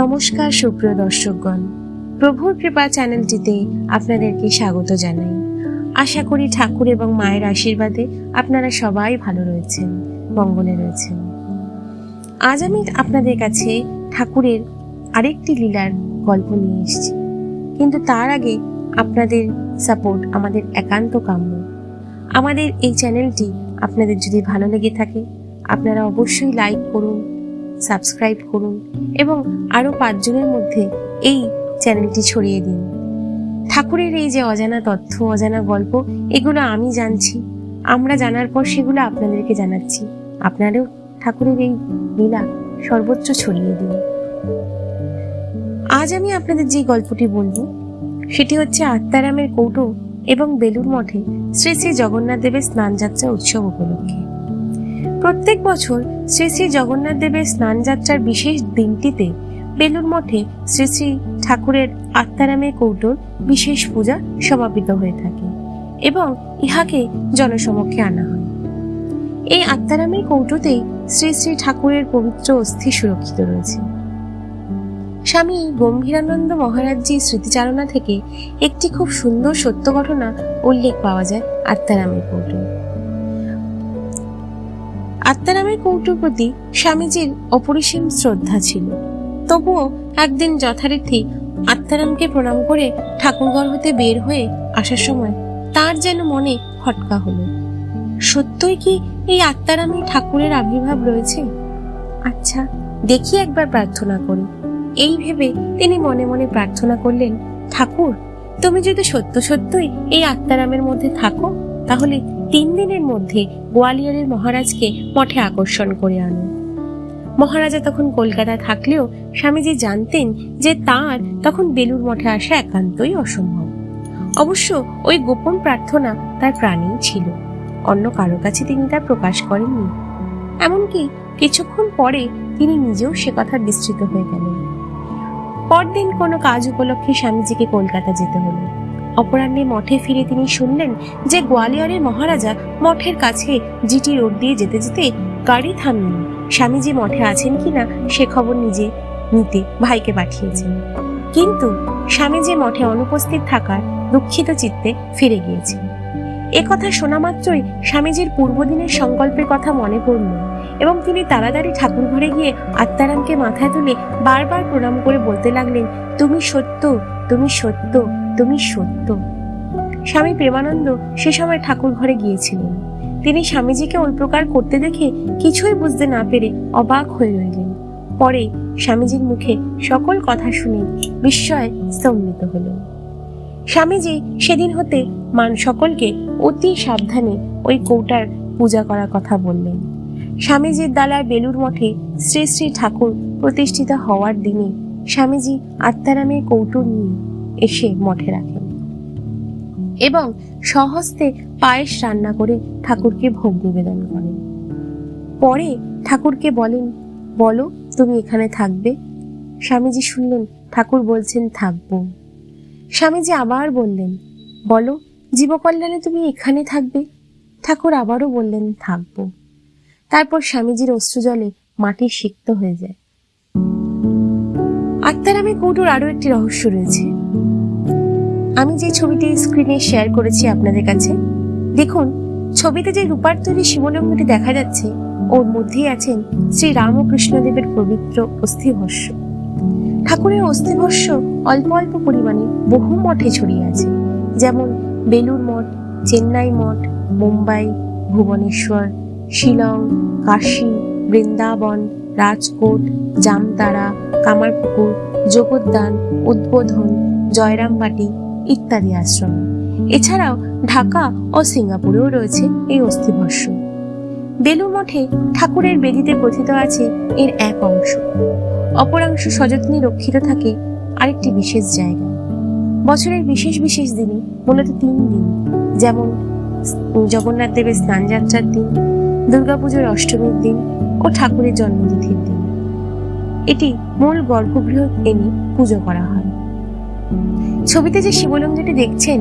নমস্কার সুপ্রিয় দর্শকগণ। প্রভুর কৃপা চ্যানেলটিতে আপনাদেরকে স্বাগত জানাই। আশা করি ঠাকুর এবং মায়ের আশীর্বাদে আপনারা সবাই ভালো রয়েছেন, মঙ্গলে রয়েছেন। আজ আমি আপনাদের কাছে ঠাকুরের আরেকটি লীলার গল্প নিয়ে এসেছি। কিন্তু তার আগে আপনাদের সাপোর্ট আমাদের একান্ত কাম্য। আমাদের এই চ্যানেলটি আপনাদের যদি ভালো লেগে থাকে, আপনারা অবশ্যই লাইক করুন সাবস্ক্রাইব করুন এবং আরও পাঁচজনের মধ্যে এই চ্যানেলটি ছড়িয়ে দিন। ঠাকুরের এই যে অজানা তথ্য, অজানা গল্প, এগুলো আমি জানছি। আমরা জানার পর সেগুলো আপনাদেরকে জানাচ্ছি। আপনারাও ঠাকুরের এই লীলা সর্বোচ্চ ছড়িয়ে দিন। আজ আমি আপনাদের যে গল্পটি বলব, সেটি হচ্ছে আত্মারামের কৌটো এবং বেলুর মঠে শ্রী শ্রী জগন্নাথ দেবের স্নানযাত্রা উৎসব উপলক্ষে। প্রত্যেক বছর শ্রী শ্রী জগন্নাথ দেবের স্নানযাত্রার বিশেষ দিনটিতে বেলুর মঠে শ্রী শ্রী ঠাকুরের আত্মারামের কৌটোর বিশেষ পূজা সমাপিত হয়ে থাকে এবং ইহাকে জনসমক্ষে আনা হয়। এই আত্মারামের কৌটোতেই শ্রী শ্রী ঠাকুরের পবিত্র অস্থি সুরক্ষিত রয়েছে। স্বামী গম্ভীরানন্দ মহারাজজির স্মৃতিচারণা থেকে একটি খুব সুন্দর সত্য ঘটনা উল্লেখ পাওয়া যায় আত্মারামের কৌটো আত্মারামের কৌটোর প্রতি স্বামীজির অপরিসীম শ্রদ্ধা ছিল। তবুও একদিন যথারীতি আত্মারামকে প্রণাম করে ঠাকুরঘর হতে বের হয়ে আসার সময় তার যেন মনে খটকা হলো। সত্যই কি এই আত্মারামে ঠাকুরের আবির্ভাব রয়েছে? আচ্ছা দেখি একবার প্রার্থনা করি। এই ভেবে তিনি মনে মনে প্রার্থনা করলেন, ঠাকুর, তুমি যদি সত্য সত্যই এই আত্মারামের মধ্যে থাকো তাহলে তিন দিনের মধ্যে গোয়ালিয়রের মহারাজকে মঠে আকর্ষণ করে আনো। মহারাজা তখন কলকাতা থাকলেও স্বামীজি জানতেন যে তার তখন বেলুর মঠে আসা একান্তই অসম্ভব। অবশ্য ওই গোপন প্রার্থনা তার প্রাণেই ছিল, অন্য কারও কাছে তিনি তা প্রকাশ করেননি। এমনকি কিছুক্ষণ পরে তিনি নিজেও সে কথা বিস্তৃত হয়ে গেলেন। পরদিন কোনো কাজ উপলক্ষে স্বামীজিকে কলকাতা যেতে হলো। অপরাহ্নে মঠে ফিরে তিনি শুনলেন যে গোয়ালিয়রের মহারাজা মঠের কাছে জিটি রোড দিয়ে যেতে যেতে গাড়ি থামিয়ে স্বামীজি মঠে আছেন কিনা সে খবর নিজে নিতে ভাইকে পাঠিয়েছেন। কিন্তু স্বামীজি মঠে অনুপস্থিত থাকার দুঃখিত চিত্তে ফিরে গিয়েছেন। কথা শোনা মাত্রই স্বামীজির পূর্বদিনের সংকল্পের কথা মনে পড়ল এবং তিনি তাড়াতাড়ি ঠাকুর ঘরে গিয়ে আত্মারামকে মাথায় তুলে বারবার প্রণাম করে বলতে লাগলেন, তুমি সত্য তুমি সত্য তুমি সত্য। স্বামী প্রেমানন্দ সে সময় ঠাকুর ঘরে গিয়েছিলেন। তিনি স্বামীজিকে ওই প্রকার করতে দেখে কিছুই বুঝতে না পেরে অবাক হয়ে রইলেন। পরে স্বামীজির মুখে সকল কথা শুনে বিস্ময়ে স্তম্ভিত হলেন। স্বামীজি সেদিন হতে মান সকলকে অতি সাবধানে ওই কৌটার পূজা করার কথা বললেন। স্বামীজির দালার বেলুর মঠে শ্রী শ্রী ঠাকুর প্রতিষ্ঠিত হওয়ার দিনে স্বামীজি আত্মারামের কৌটো নিয়ে এসে মঠে রাখেন। এবং সহস্তে পায়েস রান্না করে ঠাকুরকে ভোগ নিবেদন করেন। পরে ঠাকুরকে বলেন, বলো, তুমি এখানে থাকবে? স্বামীজি শুনলেন, ঠাকুর বলছেন, থাকব। স্বামীজি আবার বললেন, বলো, জীবকল্যাণে তুমি এখানে থাকবে? ঠাকুর আবারও বললেন, থাকব। তারপর স্বামীজির অশ্রুজলে মাটি সিক্ত হয়ে যায়। আত্মারামে কৌটোর আরও একটি রহস্য রয়েছে। আমি যে ছবিটি স্ক্রিনে শেয়ার করেছি আপনাদের কাছে, দেখুন, ছবিতে যে রূপার তৈরি শিবলিঙ্গটি দেখা যাচ্ছে, ওর মধ্যেই আছেন শ্রী রামকৃষ্ণদেবের পবিত্র অস্থিভস্য। ঠাকুরের অস্থিভস্য অল্প অল্প পরিমাণে বহু মঠে ছড়িয়ে আছে, যেমন বেলুর মঠ, চেন্নাই মঠ, মুম্বাই, ভুবনেশ্বর, শিলং, কাশী, বৃন্দাবন রাজকোট জামতারা কামারপুকুর, জগদ্দান, উদ্বোধন, জয়রামবাটি ইত্যাদি আশ্রম। এছাড়াও ঢাকা ও সিঙ্গাপুরেও রয়েছে এই অস্থিভস্য। বেলু মঠে ঠাকুরের বেদিতে কথিত আছে এর এক অংশ। অপরাংশ সযত্নে রক্ষিত থাকে আরেকটি বিশেষ জায়গা। বছরের বিশেষ বিশেষ দিনে মূলত তিন দিন, যেমন জগন্নাথ দেবের স্নানযাত্রার দিন দুর্গাপুজোর অষ্টমীর দিন ও ঠাকুরের জন্মতিথির দিন। এটি মূল গর্ভগৃহ এনে পুজো করা হয়। ছবিতে যে শিবলিঙ্গটি দেখছেন,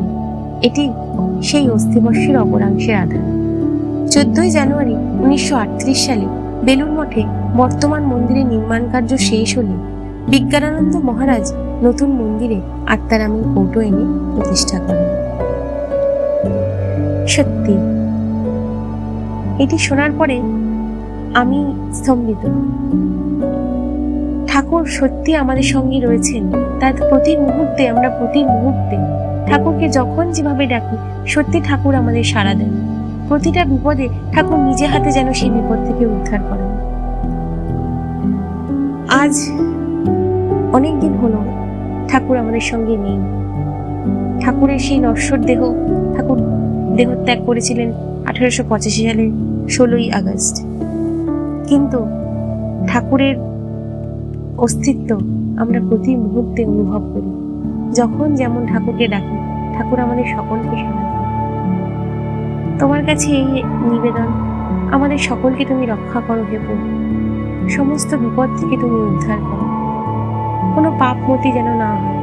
এটি সেই অস্থিবর্ষের অপরাংশের আধার। চোদ্দই জানুয়ারি উনিশশো আটত্রিশ সালে বেলুর মঠে বর্তমান মন্দিরের নির্মাণ কার্য শেষ হলে বিজ্ঞানানন্দ মহারাজ নতুন মন্দিরে আত্মারামের কৌটো এনে প্রতিষ্ঠা করেন। সত্যি এটি শোনার পরে আমি স্তম্ভিত। ঠাকুর সত্যি আমাদের সঙ্গে রয়েছেন। তার প্রতি মুহূর্তে আমরা প্রতি মুহূর্তে ঠাকুরকে যখন যেভাবে ডাকি, সত্যি ঠাকুর আমাদের সাড়া দেন। প্রতিটা বিপদে ঠাকুর নিজে হাতে যেন সেই বিপদ থেকে উদ্ধার করেন। আজ অনেক দিন হলো ঠাকুর আমাদের সঙ্গে নেই। ঠাকুরের সেই নশ্বর দেহ, ঠাকুর দেহত্যাগ করেছিলেন আঠারোশো পঁচাশি সালে। ষোলোই আগস্ট। কিন্তু ঠাকুরের অস্তিত্ব আমরা প্রতি মুহূর্তে অনুভব করি। যখন যেমন ঠাকুরকে ডাকি, ঠাকুর আমাদের সকলকে দেন তোমার কাছে এই নিবেদন, আমাদের সকলকে তুমি রক্ষা করো হে প্রভু। সমস্ত বিপদ থেকে তুমি উদ্ধার করো। কোনো পাপ মতি যেন না হয়।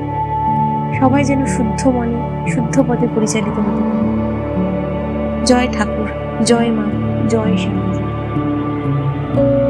সবাই যেন শুদ্ধ মনে, শুদ্ধ পথে পরিচালিত হতে পারে। জয় ঠাকুর, জয় মা। John Jones.